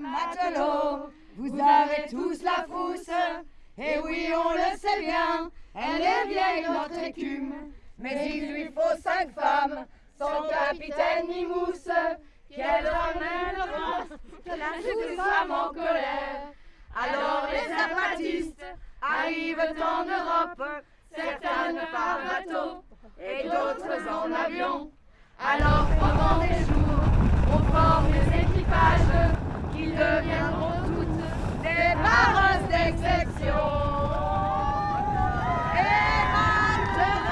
matelots, vous avez tous la frousse. Et oui, on le sait bien, elle est vieille notre écume. Mais il lui faut cinq femmes, sans capitaine ni mousse, qu'elle ramènera que la toute femme en colère. Alors les zapatistes arrivent en Europe, certaines par bateau et d'autres en avion. Alors pendant des jours, on forme des équipages qui deviendront toutes des barres d'exception. Et maintenant,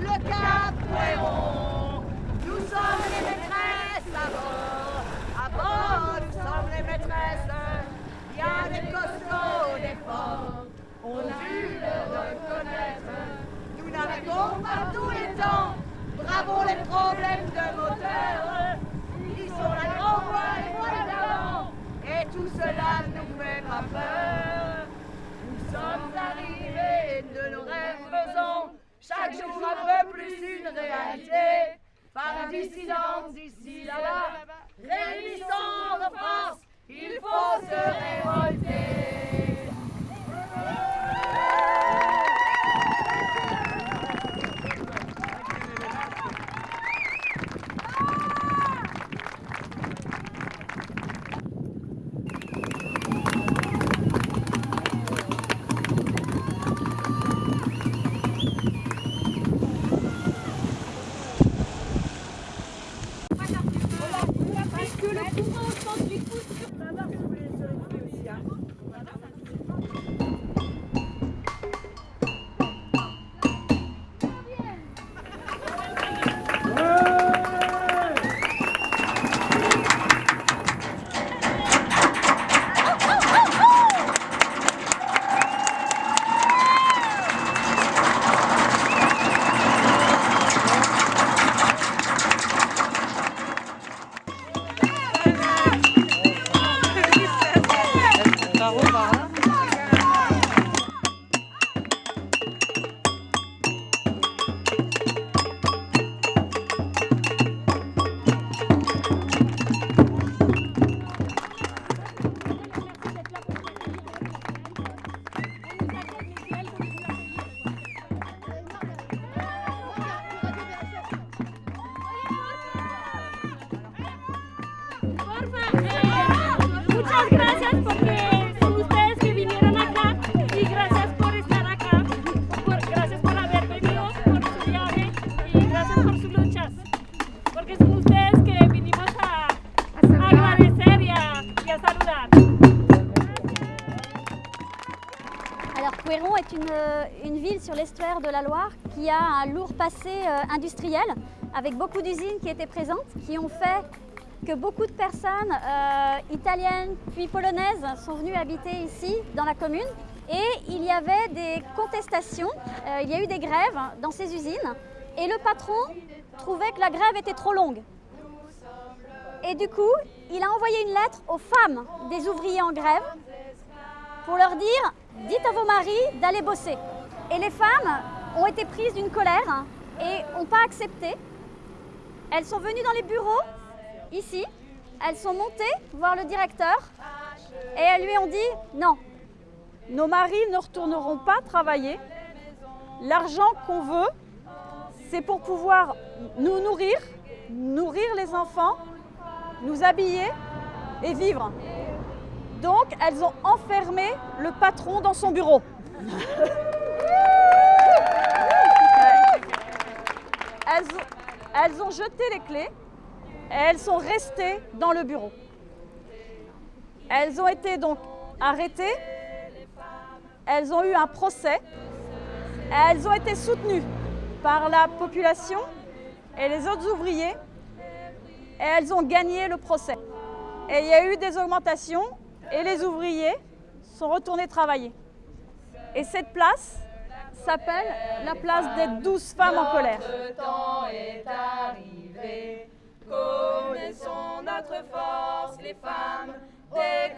le Cap Fréron, nous sommes les maîtresses à bord. À bord, nous sommes les maîtresses. Il y a des costauds, des forts, on a dû le reconnaître. Nous naviguons par tous les temps. Bravo les problèmes de moteur. Ils sont la grande voile et voile d'avant. Et tout cela nous fait pas peur. Nous sommes arrivés de nos rêves faisant chaque jour un peu plus une réalité. Par d'ici là-bas, réunissant Est une, ville sur l'estuaire de la Loire qui a un lourd passé euh, industriel avec beaucoup d'usines qui étaient présentes, qui ont fait que beaucoup de personnes euh, italiennes puis polonaises sont venues habiter ici dans la commune. Et il y avait des contestations, euh, il y a eu des grèves dans ces usines et le patron trouvait que la grève était trop longue. Et du coup, il a envoyé une lettre aux femmes des ouvriers en grève pour leur dire dites à vos maris d'aller bosser. Et les femmes ont été prises d'une colère et n'ont pas accepté. Elles sont venues dans les bureaux, ici, elles sont montées voir le directeur et elles lui ont dit non, Nos maris ne retourneront pas travailler. L'argent qu'on veut, c'est pour pouvoir nous nourrir, nourrir les enfants, nous habiller et vivre. Donc, elles ont enfermé le patron dans son bureau. Elles ont, jeté les clés et elles sont restées dans le bureau. Elles ont été donc arrêtées, elles ont eu un procès, elles ont été soutenues par la population et les autres ouvriers et elles ont gagné le procès. Et il y a eu des augmentations et les ouvriers sont retournés travailler. Et cette place s'appelle la place des douze femmes en colère. Le temps est arrivé. Connaissons notre force, les femmes des